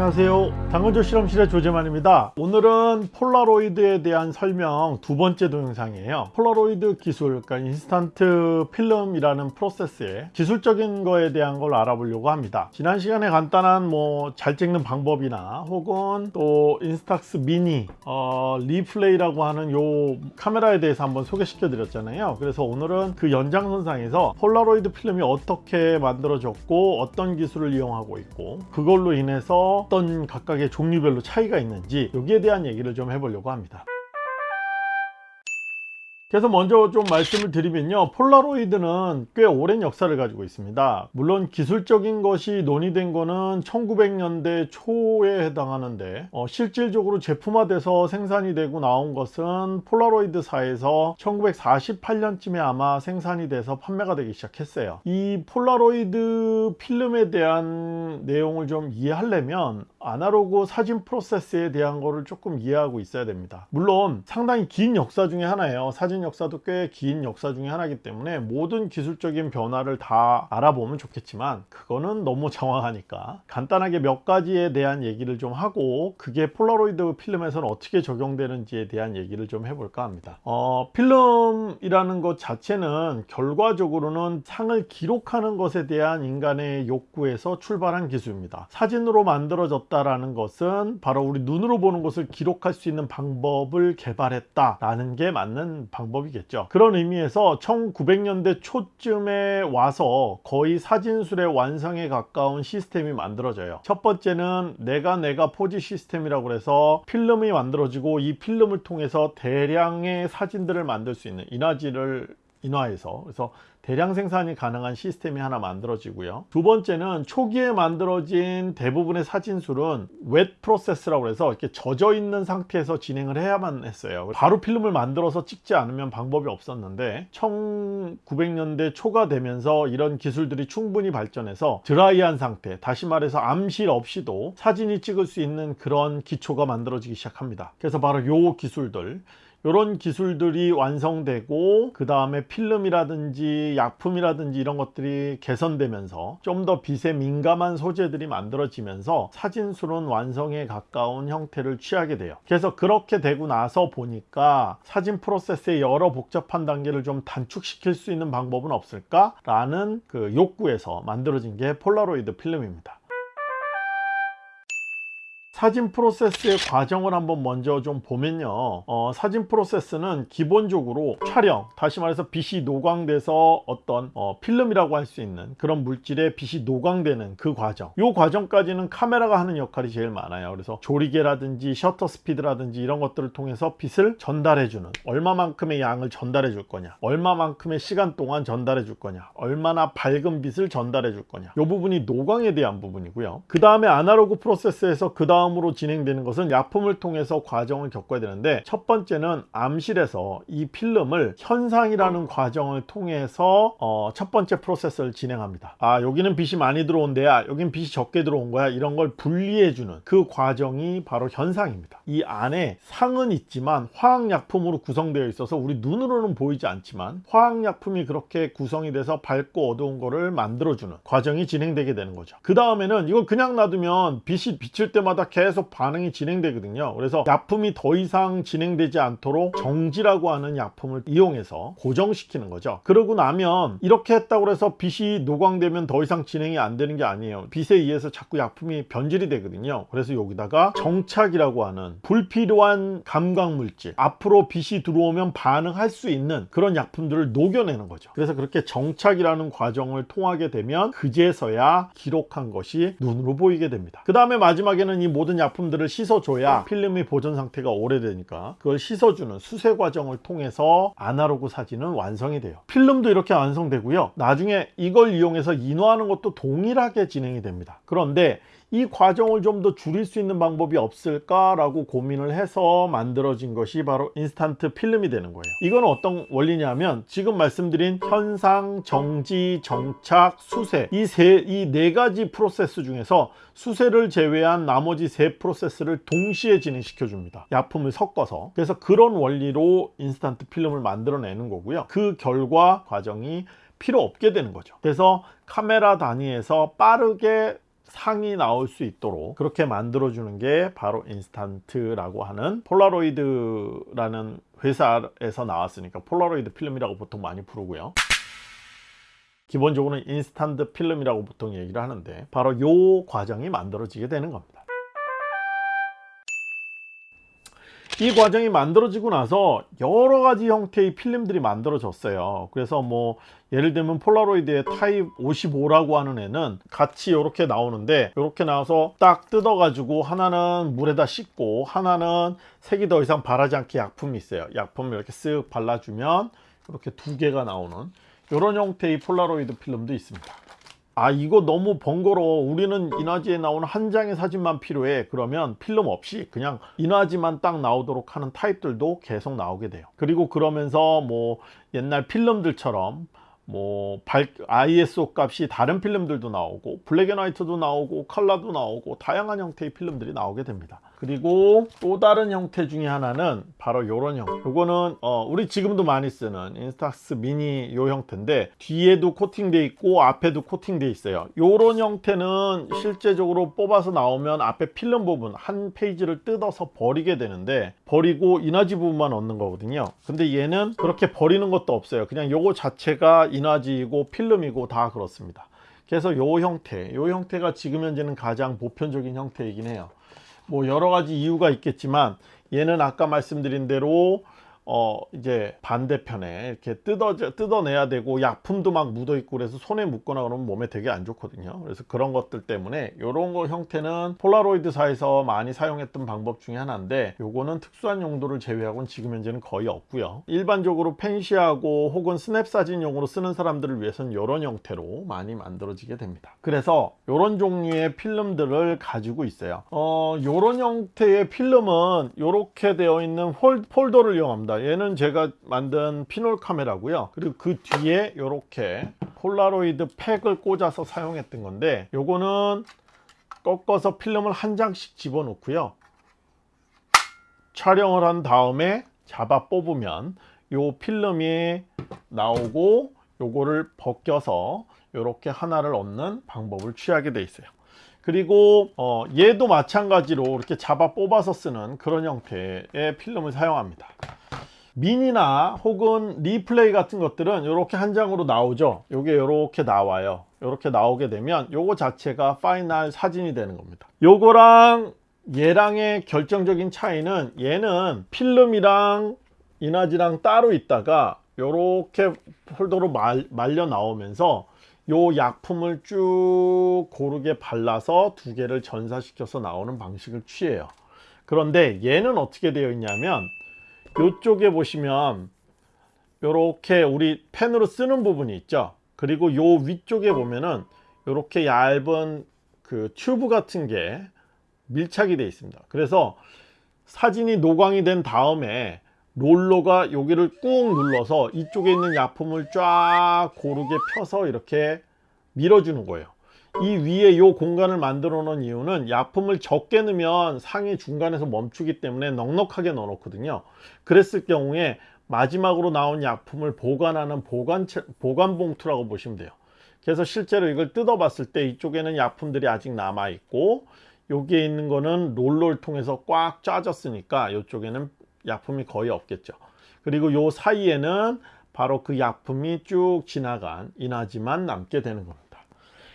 안녕하세요. 당근조 실험실의 조재만입니다. 오늘은 폴라로이드에 대한 설명 두 번째 동영상이에요. 폴라로이드 기술 그러니까 인스턴트 필름이라는 프로세스의 기술적인 거에 대한 걸 알아보려고 합니다. 지난 시간에 간단한 뭐 잘 찍는 방법이나 혹은 또 인스탁스 미니 어, 리플레이라고 하는 요 카메라에 대해서 한번 소개시켜 드렸잖아요. 그래서 오늘은 그 연장선상에서 폴라로이드 필름이 어떻게 만들어졌고 어떤 기술을 이용하고 있고 그걸로 인해서 어떤 각각의 종류별로 차이가 있는지 여기에 대한 얘기를 좀 해보려고 합니다 그래서 먼저 좀 말씀을 드리면요. 폴라로이드는 꽤 오랜 역사를 가지고 있습니다. 물론 기술적인 것이 논의된 거는 1900년대 초에 해당하는데 어, 실질적으로 제품화돼서 생산이 되고 나온 것은 폴라로이드사에서 1948년쯤에 아마 생산이 돼서 판매가 되기 시작했어요. 이 폴라로이드 필름에 대한 내용을 좀 이해하려면 아날로그 사진 프로세스에 대한 거를 조금 이해하고 있어야 됩니다. 물론 상당히 긴 역사 중에 하나예요. 사진 역사도 꽤 긴 역사 중에 하나이기 때문에 모든 기술적인 변화를 다 알아보면 좋겠지만 그거는 너무 정확하니까 간단하게 몇 가지에 대한 얘기를 좀 하고 그게 폴라로이드 필름에서는 어떻게 적용되는지에 대한 얘기를 좀 해볼까 합니다. 어, 필름이라는 것 자체는 결과적으로는 상을 기록하는 것에 대한 인간의 욕구에서 출발한 기술입니다. 사진으로 만들어졌 다라는 것은 바로 우리 눈으로 보는 것을 기록할 수 있는 방법을 개발했다라는 게 맞는 방법 방법이겠죠. 그런 의미에서 1900년대 초쯤에 와서 거의 사진술의 완성에 가까운 시스템이 만들어져요. 첫 번째는 내가 내가 포지 시스템이라고 해서 필름이 만들어지고 이 필름을 통해서 대량의 사진들을 만들 수 있는 인화지를 인화해서. 그래서 대량 생산이 가능한 시스템이 하나 만들어지고요. 두 번째는 초기에 만들어진 대부분의 사진술은 웹 프로세스라고 해서 이렇게 젖어 있는 상태에서 진행을 해야만 했어요. 바로 필름을 만들어서 찍지 않으면 방법이 없었는데 1900년대 초가 되면서 이런 기술들이 충분히 발전해서 드라이한 상태 다시 말해서 암실 없이도 사진이 찍을 수 있는 그런 기초가 만들어지기 시작합니다. 그래서 바로 요 기술들 이런 기술들이 완성되고 그 다음에 필름이라든지 약품이라든지 이런 것들이 개선되면서 좀 더 빛에 민감한 소재들이 만들어지면서 사진술은 완성에 가까운 형태를 취하게 돼요. 그래서 그렇게 되고 나서 보니까 사진 프로세스의 여러 복잡한 단계를 좀 단축시킬 수 있는 방법은 없을까 라는 그 욕구에서 만들어진 게 폴라로이드 필름입니다 사진 프로세스의 과정을 한번 먼저 좀 보면요. 어, 사진 프로세스는 기본적으로 촬영 다시 말해서 빛이 노광돼서 어떤 어, 필름이라고 할 수 있는 그런 물질에 빛이 노광되는 그 과정. 이 과정까지는 카메라가 하는 역할이 제일 많아요. 그래서 조리개라든지 셔터 스피드라든지 이런 것들을 통해서 빛을 전달해 주는 얼마만큼의 양을 전달해 줄 거냐 얼마만큼의 시간 동안 전달해 줄 거냐 얼마나 밝은 빛을 전달해 줄 거냐. 이 부분이 노광에 대한 부분이고요. 그 다음에 아날로그 프로세스에서 그 다음 다음으로 진행되는 것은 약품을 통해서 과정을 겪어야 되는데 첫 번째는 암실에서 이 필름을 현상이라는 과정을 통해서 어, 첫 번째 프로세스를 진행합니다. 아 여기는 빛이 많이 들어온 데야. 여긴 빛이 적게 들어온 거야. 이런 걸 분리해 주는 그 과정이 바로 현상입니다. 이 안에 상은 있지만 화학약품으로 구성되어 있어서 우리 눈으로는 보이지 않지만 화학약품이 그렇게 구성이 돼서 밝고 어두운 거를 만들어주는 과정이 진행되게 되는 거죠. 그 다음에는 이걸 그냥 놔두면 빛이 비칠 때마다 계속 반응이 진행되거든요. 그래서 약품이 더 이상 진행되지 않도록 정지라고 하는 약품을 이용해서 고정시키는 거죠. 그러고 나면 이렇게 했다고 해서 빛이 노광되면 더 이상 진행이 안 되는 게 아니에요. 빛에 의해서 자꾸 약품이 변질이 되거든요. 그래서 여기다가 정착이라고 하는 불필요한 감광물질 앞으로 빛이 들어오면 반응할 수 있는 그런 약품들을 녹여내는 거죠. 그래서 그렇게 정착이라는 과정을 통하게 되면 그제서야 기록한 것이 눈으로 보이게 됩니다. 그 다음에 마지막에는 이 모든 약품들을 씻어줘야 필름의 보존 상태가 오래되니까 그걸 씻어주는 수세 과정을 통해서 아날로그 사진은 완성이 돼요. 필름도 이렇게 완성되고요. 나중에 이걸 이용해서 인화하는 것도 동일하게 진행이 됩니다. 그런데 이 과정을 좀 더 줄일 수 있는 방법이 없을까 라고 고민을 해서 만들어진 것이 바로 인스턴트 필름이 되는 거예요. 이건 어떤 원리냐면 지금 말씀드린 현상, 정지, 정착, 수세. 이 세 이 네 가지 프로세스 중에서 수세를 제외한 나머지 세 프로세스를 동시에 진행시켜 줍니다. 약품을 섞어서. 그래서 그런 원리로 인스턴트 필름을 만들어내는 거고요. 그 결과 과정이 필요 없게 되는 거죠. 그래서 카메라 단위에서 빠르게 상이 나올 수 있도록 그렇게 만들어 주는 게 바로 인스탄트라고 하는 폴라로이드라는 회사에서 나왔으니까 폴라로이드 필름이라고 보통 많이 부르고요. 기본적으로는 인스탄트 필름이라고 보통 얘기를 하는데 바로 이 과정이 만들어지게 되는 겁니다 이 과정이 만들어지고 나서 여러 가지 형태의 필름들이 만들어졌어요. 그래서 뭐 예를 들면 폴라로이드의 타입 55라고 하는 애는 같이 이렇게 나오는데 이렇게 나와서 딱 뜯어 가지고 하나는 물에다 씻고 하나는 색이 더 이상 바라지 않게 약품이 있어요. 약품을 이렇게 쓱 발라주면 이렇게 두 개가 나오는 이런 형태의 폴라로이드 필름도 있습니다 아 이거 너무 번거로워. 우리는 인화지에 나오는 한 장의 사진만 필요해. 그러면 필름 없이 그냥 인화지만 딱 나오도록 하는 타입들도 계속 나오게 돼요. 그리고 그러면서 뭐 옛날 필름들처럼 뭐 밝, ISO 값이 다른 필름들도 나오고 블랙앤화이트도 나오고 컬러도 나오고 다양한 형태의 필름들이 나오게 됩니다 그리고 또 다른 형태 중에 하나는 바로 요런 형. 요거는 어, 우리 지금도 많이 쓰는 인스타스 미니 요 형태인데 뒤에도 코팅돼 있고 앞에도 코팅돼 있어요. 요런 형태는 실제적으로 뽑아서 나오면 앞에 필름 부분 한 페이지를 뜯어서 버리게 되는데 버리고 인화지 부분만 얻는 거거든요. 근데 얘는 그렇게 버리는 것도 없어요. 그냥 요거 자체가 인화지이고 필름이고 다 그렇습니다. 그래서 요 형태 요 형태가 지금 현재는 가장 보편적인 형태이긴 해요 뭐 여러 가지 이유가 있겠지만 얘는 아까 말씀드린 대로 어 이제 반대편에 이렇게 뜯어 뜯어내야 되고 약품도 막 묻어 있고 그래서 손에 묻거나 그러면 몸에 되게 안 좋거든요. 그래서 그런 것들 때문에 이런 거 형태는 폴라로이드사에서 많이 사용했던 방법 중에 하나인데 요거는 특수한 용도를 제외하고는 지금 현재는 거의 없고요. 일반적으로 fancy하고 혹은 스냅 사진용으로 쓰는 사람들을 위해서는 이런 형태로 많이 만들어지게 됩니다. 그래서 이런 종류의 필름들을 가지고 있어요. 어 요런 형태의 필름은 이렇게 되어 있는 홀, 홀더를 이용합니다 얘는 제가 만든 피놀 카메라고요. 그리고 그 뒤에 이렇게 폴라로이드 팩을 꽂아서 사용했던 건데 요거는 꺾어서 필름을 한 장씩 집어넣고요. 촬영을 한 다음에 잡아 뽑으면 요 필름이 나오고 요거를 벗겨서 이렇게 하나를 얻는 방법을 취하게 돼 있어요. 그리고 어, 얘도 마찬가지로 이렇게 잡아 뽑아서 쓰는 그런 형태의 필름을 사용합니다 미니나 혹은 리플레이 같은 것들은 이렇게 한 장으로 나오죠. 이게 이렇게 나와요. 이렇게 나오게 되면 요거 자체가 final 사진이 되는 겁니다. 요거랑 얘랑의 결정적인 차이는 얘는 필름이랑 인화지랑 따로 있다가 이렇게 롤러로 말, 말려 나오면서 요 약품을 쭉 고르게 발라서 두 개를 전사시켜서 나오는 방식을 취해요. 그런데 얘는 어떻게 되어 있냐면 이쪽에 보시면 이렇게 우리 펜으로 쓰는 부분이 있죠. 그리고 요 위쪽에 보면은 이렇게 얇은 그 튜브 같은 게 밀착이 되어 있습니다. 그래서 사진이 노광이 된 다음에 롤러가 여기를 꾹 눌러서 이쪽에 있는 약품을 쫙 고르게 펴서 이렇게 밀어주는 거예요 이 위에 이 공간을 만들어 놓은 이유는 약품을 적게 넣으면 상이 중간에서 멈추기 때문에 넉넉하게 넣어 놓거든요. 그랬을 경우에 마지막으로 나온 약품을 보관하는 보관, 보관 봉투라고 보시면 돼요. 그래서 실제로 이걸 뜯어 봤을 때 이쪽에는 약품들이 아직 남아 있고 여기에 있는 거는 롤러를 통해서 꽉 짜졌으니까 이쪽에는 약품이 거의 없겠죠. 그리고 요 사이에는 바로 그 약품이 쭉 지나간 인화지만 남게 되는 겁니다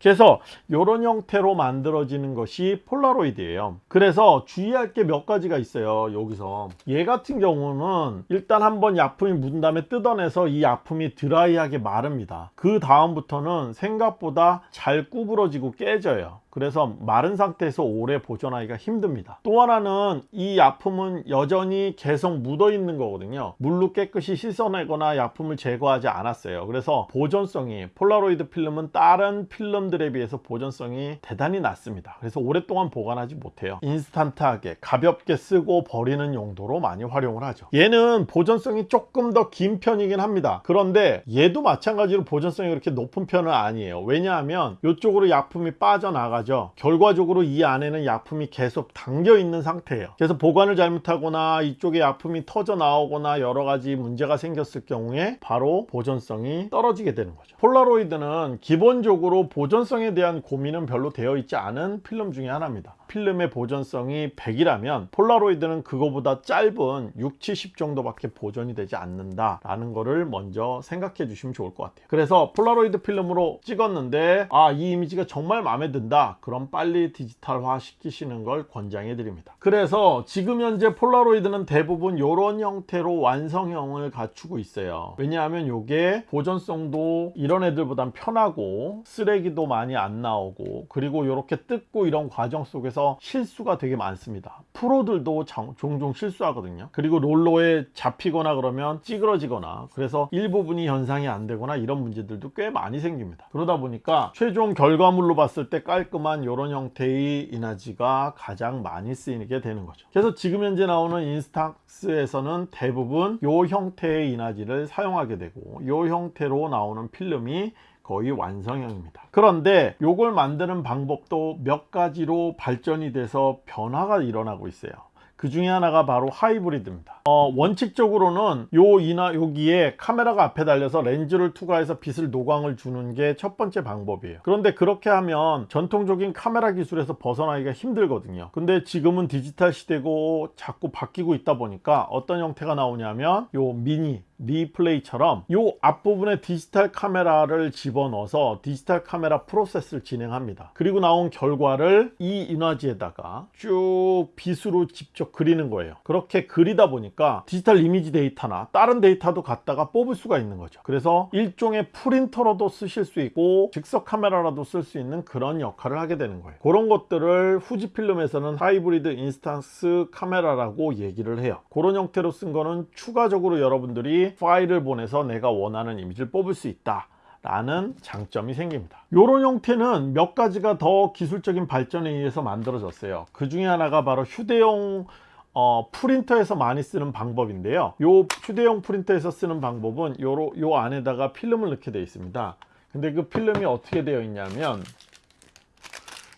그래서 이런 형태로 만들어지는 것이 폴라로이드예요. 그래서 주의할 게 몇 가지가 있어요 여기서. 얘 같은 경우는 일단 한번 약품이 묻은 다음에 뜯어내서 이 약품이 드라이하게 마릅니다. 그 다음부터는 생각보다 잘 구부러지고 깨져요 그래서 마른 상태에서 오래 보존하기가 힘듭니다. 또 하나는 이 약품은 여전히 계속 묻어 있는 거거든요. 물로 깨끗이 씻어내거나 약품을 제거하지 않았어요. 그래서 보존성이 폴라로이드 필름은 다른 필름들에 비해서 보존성이 대단히 낮습니다. 그래서 오랫동안 보관하지 못해요. 인스턴트하게 가볍게 쓰고 버리는 용도로 많이 활용을 하죠. 얘는 보존성이 조금 더 긴 편이긴 합니다. 그런데 얘도 마찬가지로 보존성이 그렇게 높은 편은 아니에요. 왜냐하면 이쪽으로 약품이 빠져나가지 위험하죠. 결과적으로 이 안에는 약품이 계속 담겨 있는 상태예요. 그래서 보관을 잘못하거나 이쪽에 약품이 터져 나오거나 여러 가지 문제가 생겼을 경우에 바로 보존성이 떨어지게 되는 거죠. 폴라로이드는 기본적으로 보존성에 대한 고민은 별로 되어 있지 않은 필름 중에 하나입니다 필름의 보존성이 100이라면 폴라로이드는 그거보다 짧은 6, 70 정도밖에 보존이 되지 않는다 라는 거를 먼저 생각해 주시면 좋을 것 같아요. 그래서 폴라로이드 필름으로 찍었는데 아 이 이미지가 정말 마음에 든다. 그럼 빨리 디지털화 시키시는 걸 권장해 드립니다. 그래서 지금 현재 폴라로이드는 대부분 이런 형태로 완성형을 갖추고 있어요. 왜냐하면 이게 보존성도 이런 애들보단 편하고 쓰레기도 많이 안 나오고 그리고 이렇게 뜯고 이런 과정 속에서 실수가 되게 많습니다. 프로들도 장- 종종 실수하거든요. 그리고 롤러에 잡히거나 그러면 찌그러지거나 그래서 일부분이 현상이 안 되거나 이런 문제들도 꽤 많이 생깁니다. 그러다 보니까 최종 결과물로 봤을 때 깔끔한 이런 형태의 이나지가 가장 많이 쓰이게 되는 거죠. 그래서 지금 현재 나오는 인스탁스에서는 대부분 이 형태의 이나지를 사용하게 되고 이 형태로 나오는 필름이 거의 완성형입니다. 그런데 이걸 만드는 방법도 몇 가지로 발전이 돼서 변화가 일어나고 있어요. 그 중에 하나가 바로 하이브리드입니다. 어, 원칙적으로는 요 이나 여기에 카메라가 앞에 달려서 렌즈를 투과해서 빛을 노광을 주는 게 첫 번째 방법이에요. 그런데 그렇게 하면 전통적인 카메라 기술에서 벗어나기가 힘들거든요. 근데 지금은 디지털 시대고 자꾸 바뀌고 있다 보니까 어떤 형태가 나오냐면 요 미니 리플레이처럼 요 앞부분에 디지털 카메라를 집어넣어서 디지털 카메라 프로세스를 진행합니다. 그리고 나온 결과를 이 인화지에다가 쭉 빛으로 직접 그리는 거예요. 그렇게 그리다 보니까 디지털 이미지 데이터나 다른 데이터도 갖다가 뽑을 수가 있는 거죠. 그래서 일종의 프린터로도 쓰실 수 있고 즉석 카메라로도 쓸 수 있는 그런 역할을 하게 되는 거예요. 그런 것들을 후지필름에서는 하이브리드 인스턴트 카메라라고 얘기를 해요. 그런 형태로 쓴 거는 추가적으로 여러분들이 파일을 보내서 내가 원하는 이미지를 뽑을 수 있다 라는 장점이 생깁니다. 이런 형태는 몇 가지가 더 기술적인 발전에 의해서 만들어졌어요. 그 중에 하나가 바로 휴대용 어, 프린터에서 많이 쓰는 방법인데요. 요 휴대용 프린터에서 쓰는 방법은 요로, 요 안에다가 필름을 넣게 되어 있습니다. 근데 그 필름이 어떻게 되어 있냐면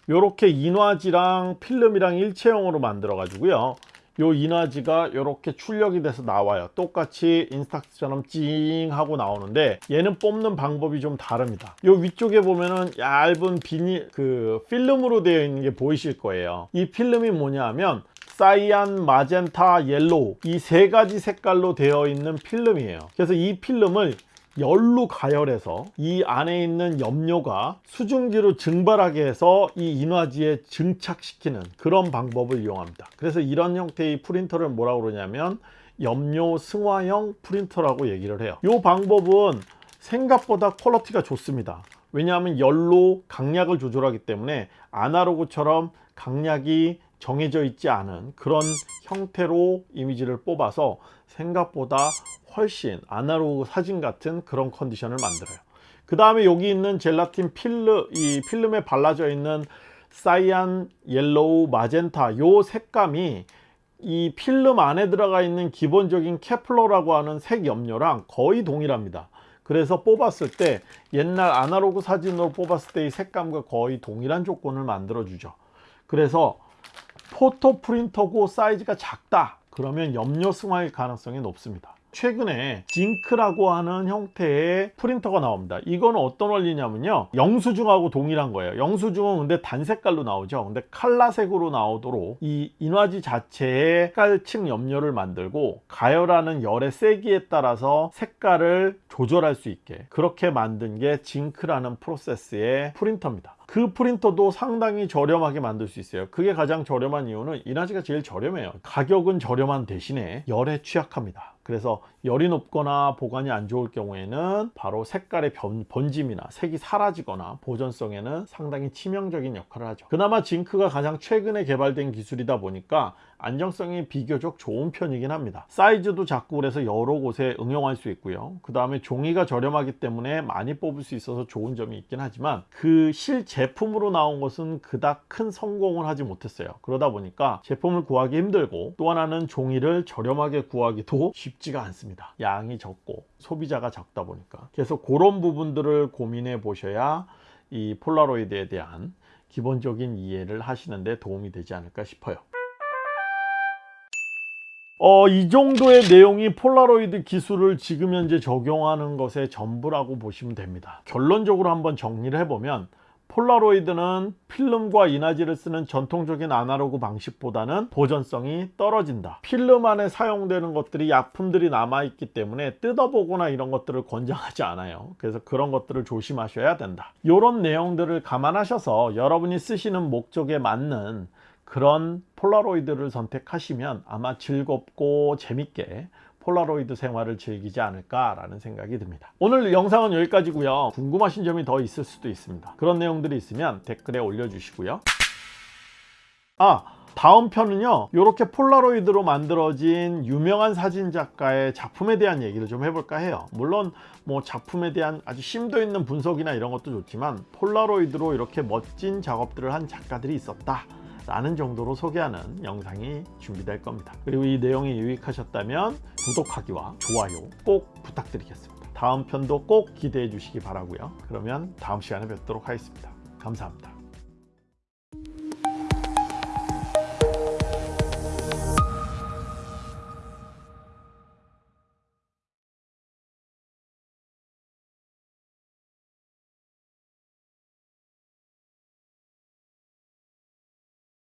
요렇게 인화지랑 필름이랑 일체형으로 만들어 가지고요 요 인화지가 이렇게 출력이 돼서 나와요. 똑같이 인스탁스처럼 찡 하고 나오는데 얘는 뽑는 방법이 좀 다릅니다. 요 위쪽에 보면은 얇은 비닐 그 필름으로 되어 있는 게 보이실 거예요. 이 필름이 뭐냐 하면 cyan, magenta, yellow 이 세 가지 색깔로 되어 있는 필름이에요. 그래서 이 필름을 열로 가열해서 이 안에 있는 염료가 수증기로 증발하게 해서 이 인화지에 증착시키는 그런 방법을 이용합니다. 그래서 이런 형태의 프린터를 뭐라고 그러냐면 염료 승화형 프린터라고 얘기를 해요. 이 방법은 생각보다 퀄러티가 좋습니다. 왜냐하면 열로 강약을 조절하기 때문에 아날로그처럼 강약이 정해져 있지 않은 그런 형태로 이미지를 뽑아서 생각보다 훨씬 아날로그 사진 같은 그런 컨디션을 만들어요. 그 다음에 여기 있는 젤라틴 필름 이 필름에 발라져 있는 cyan, yellow, magenta 요 색감이 이 필름 안에 들어가 있는 기본적인 coupler라고 하는 색 염료랑 거의 동일합니다. 그래서 뽑았을 때 옛날 아날로그 사진으로 뽑았을 때의 색감과 거의 동일한 조건을 만들어 주죠. 그래서 포토 프린터고 사이즈가 작다 그러면 염료 승화일 가능성이 높습니다. 최근에 징크라고 하는 형태의 프린터가 나옵니다. 이거는 어떤 원리냐면요. 영수증하고 동일한 거예요. 영수증은 근데 단색깔로 나오죠. 근데 칼라색으로 나오도록 이 인화지 자체의 색깔층 염료를 만들고 가열하는 열의 세기에 따라서 색깔을 조절할 수 있게 그렇게 만든 게 징크라는 프로세스의 프린터입니다 그 프린터도 상당히 저렴하게 만들 수 있어요. 그게 가장 저렴한 이유는 인화지가 제일 저렴해요. 가격은 저렴한 대신에 열에 취약합니다 그래서 열이 높거나 보관이 안 좋을 경우에는 바로 색깔의 변, 번짐이나 색이 사라지거나 보존성에는 상당히 치명적인 역할을 하죠. 그나마 징크가 가장 최근에 개발된 기술이다 보니까 안정성이 비교적 좋은 편이긴 합니다. 사이즈도 작고 그래서 여러 곳에 응용할 수 있고요. 그 다음에 종이가 저렴하기 때문에 많이 뽑을 수 있어서 좋은 점이 있긴 하지만 그 실제품으로 나온 것은 그닥 큰 성공을 하지 못했어요. 그러다 보니까 제품을 구하기 힘들고 또 하나는 종이를 저렴하게 구하기도 쉽지 가 않습니다 양이 적고 소비자가 적다 보니까 그래서 그런 부분들을 고민해 보셔야 이 폴라로이드에 대한 기본적인 이해를 하시는데 도움이 되지 않을까 싶어요. 어, 이 정도의 내용이 폴라로이드 기술을 지금 현재 적용하는 것의 전부라고 보시면 됩니다. 결론적으로 한번 정리를 해보면 폴라로이드는 필름과 인화지를 쓰는 전통적인 아날로그 방식보다는 보존성이 떨어진다. 필름 안에 사용되는 것들이 약품들이 남아있기 때문에 뜯어보거나 이런 것들을 권장하지 않아요. 그래서 그런 것들을 조심하셔야 된다. 이런 내용들을 감안하셔서 여러분이 쓰시는 목적에 맞는 그런 폴라로이드를 선택하시면 아마 즐겁고 재밌게 폴라로이드 생활을 즐기지 않을까라는 생각이 듭니다. 오늘 영상은 여기까지고요. 궁금하신 점이 더 있을 수도 있습니다. 그런 내용들이 있으면 댓글에 올려주시고요. 아 다음 편은요 이렇게 폴라로이드로 만들어진 유명한 사진 작가의 작품에 대한 얘기를 좀 해볼까 해요 물론 뭐 작품에 대한 아주 심도 있는 분석이나 이런 것도 좋지만 폴라로이드로 이렇게 멋진 작업들을 한 작가들이 있었다 라는 정도로 소개하는 영상이 준비될 겁니다. 그리고 이 내용이 유익하셨다면 구독하기와 좋아요 꼭 부탁드리겠습니다. 다음 편도 꼭 기대해 주시기 바라고요. 그러면 다음 시간에 뵙도록 하겠습니다. 감사합니다